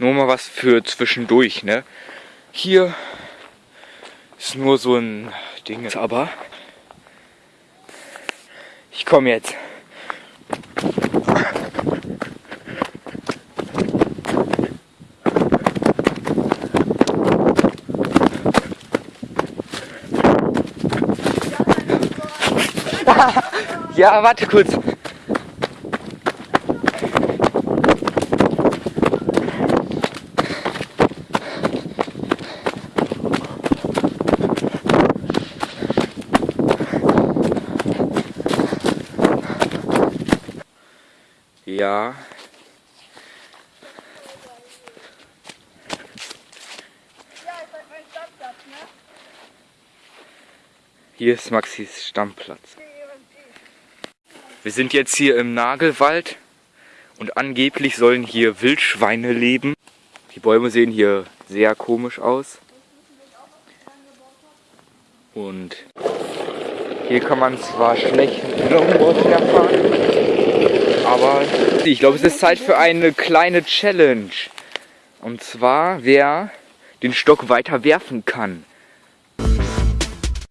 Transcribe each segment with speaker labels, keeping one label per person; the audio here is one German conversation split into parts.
Speaker 1: Nur mal was für zwischendurch, ne? Hier ist nur so ein Ding, aber ich komme jetzt. ja, warte kurz. Ja. Hier ist Maxis Stammplatz. Wir sind jetzt hier im Nagelwald und angeblich sollen hier Wildschweine leben. Die Bäume sehen hier sehr komisch aus. Und hier kann man zwar schlecht Longboard herfahren, aber ich glaube, es ist Zeit für eine kleine Challenge. Und zwar, wer den Stock weiter werfen kann.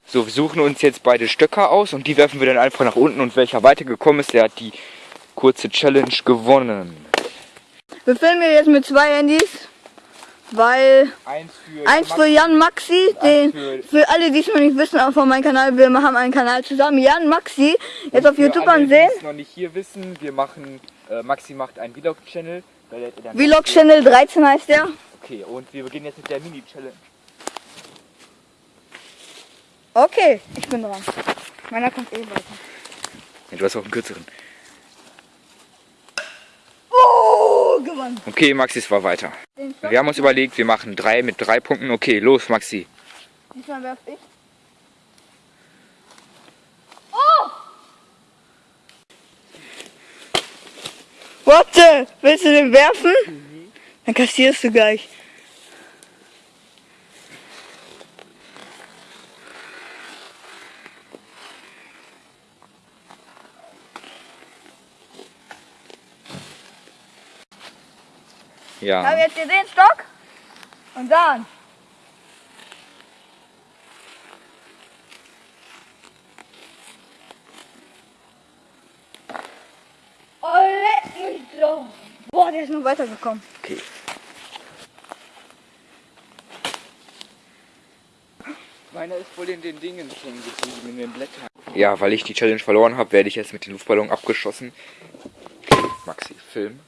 Speaker 1: So, wir suchen uns jetzt beide Stöcker aus und die werfen wir dann einfach nach unten und welcher weitergekommen ist, der hat die kurze Challenge gewonnen.
Speaker 2: Wir filmen jetzt mit zwei Handys. Weil
Speaker 1: eins für,
Speaker 2: eins für Jan Maxi, den, für, für, alle, die es noch nicht wissen, auch von meinem Kanal, wir haben einen Kanal zusammen, Jan Maxi, jetzt auf YouTube alle, ansehen. Die
Speaker 1: noch nicht hier wissen, wir machen, äh, Maxi macht einen Vlog-Channel.
Speaker 2: Vlog-Channel 13 heißt der.
Speaker 1: Okay, und wir beginnen jetzt mit der Mini-Challenge.
Speaker 2: Okay, ich bin dran. Meiner kommt eh weiter.
Speaker 1: Ja, du hast auch einen kürzeren.
Speaker 2: Gewonnen.
Speaker 1: Okay, Maxi, es war weiter. Wir haben uns überlegt, wir machen drei mit drei Punkten. Okay, los, Maxi.
Speaker 2: Diesmal werf ich. Oh! Warte, willst du den werfen? Mhm. Dann kassierst du gleich.
Speaker 1: Ja.
Speaker 2: Ich habe jetzt hier den Stock und dann. Oh, leck mich doch. Boah, der ist noch weitergekommen.
Speaker 1: Okay. Meiner ist wohl in den Dingen hängen geblieben, in den Blättern. Ja, weil ich die Challenge verloren habe, werde ich jetzt mit dem Luftballon abgeschossen. Maxi, Film.